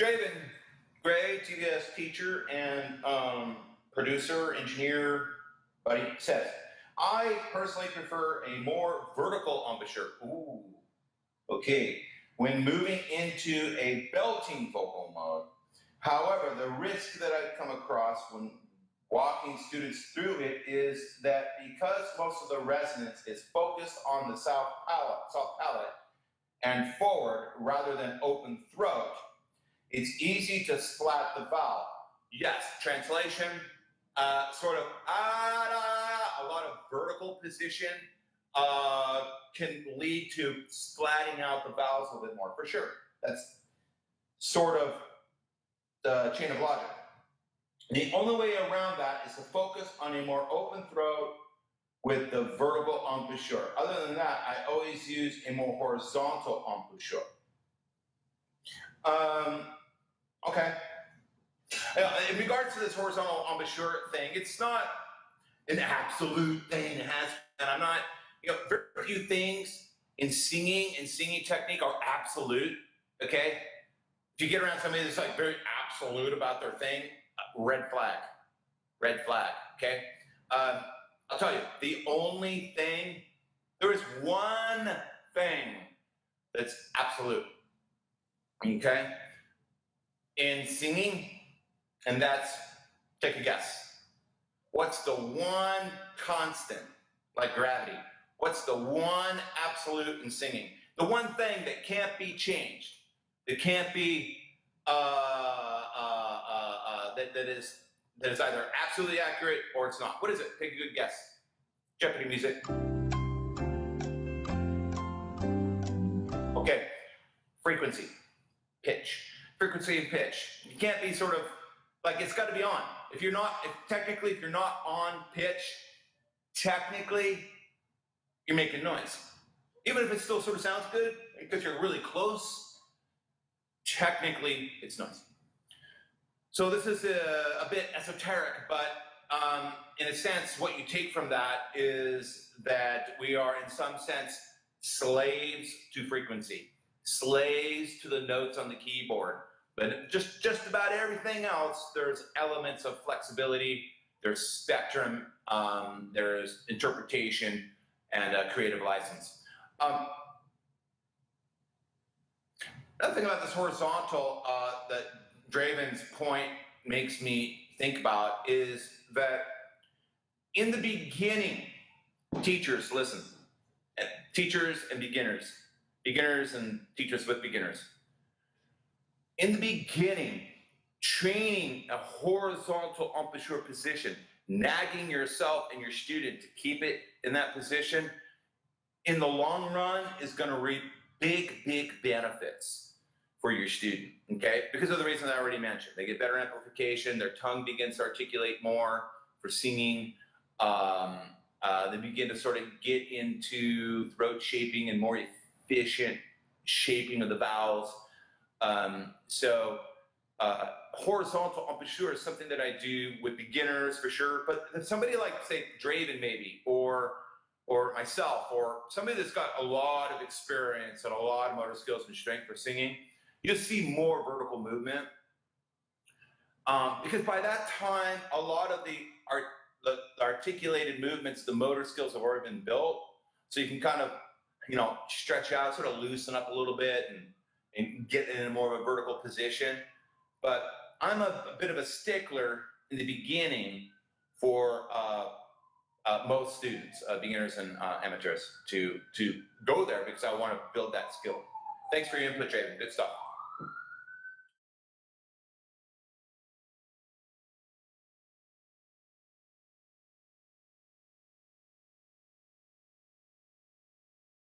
Draven Gray, TVS teacher and um, producer, engineer, buddy, says, I personally prefer a more vertical embouchure. Ooh, okay. When moving into a belting vocal mode, however, the risk that I've come across when walking students through it is that because most of the resonance is focused on the south palate, soft palate and forward rather than open throat, it's easy to splat the vowel. Yes, translation, uh, sort of ah, a lot of vertical position uh, can lead to splatting out the vowels a little bit more, for sure. That's sort of the chain of logic. The only way around that is to focus on a more open throat with the vertical embouchure. Other than that, I always use a more horizontal embouchure. Um, okay. Uh, in regards to this horizontal embouchure thing, it's not an absolute thing. It has, and I'm not, you know, very few things in singing and singing technique are absolute. Okay. If you get around somebody that's like very absolute about their thing, uh, red flag, red flag. Okay. Um, I'll tell you, the only thing, there is one thing that's absolute. Okay? In singing, and that's take a guess. What's the one constant, like gravity? What's the one absolute in singing? The one thing that can't be changed, that can't be, uh, uh, uh, uh that, that is that is either absolutely accurate or it's not. What is it? Take a good guess. Jeopardy music. Okay, frequency, pitch. Frequency and pitch. You can't be sort of like it's got to be on. If you're not, if technically, if you're not on pitch, technically, you're making noise. Even if it still sort of sounds good because you're really close, technically, it's noise. So this is a, a bit esoteric, but um, in a sense, what you take from that is that we are, in some sense, slaves to frequency, slaves to the notes on the keyboard. But just, just about everything else, there's elements of flexibility, there's spectrum, um, there's interpretation, and a creative license. Um, another thing about this horizontal uh, that Draven's point makes me think about is that in the beginning, teachers, listen, teachers and beginners, beginners and teachers with beginners. In the beginning, training a horizontal embouchure position, nagging yourself and your student to keep it in that position, in the long run is going to reap big, big benefits for your student, okay? Because of the reasons I already mentioned. They get better amplification, their tongue begins to articulate more for singing. Um, uh, they begin to sort of get into throat shaping and more efficient shaping of the vowels. Um, so uh, horizontal embouchure is something that I do with beginners for sure, but somebody like say Draven maybe, or or myself, or somebody that's got a lot of experience and a lot of motor skills and strength for singing, you'll see more vertical movement. Um, because by that time, a lot of the, art, the, the articulated movements, the motor skills have already been built. So you can kind of, you know, stretch out, sort of loosen up a little bit and, and get in a more of a vertical position. But I'm a, a bit of a stickler in the beginning for uh, uh, most students, uh, beginners and uh, amateurs, to to go there because I want to build that skill. Thanks for your input, Jaden. Good stuff.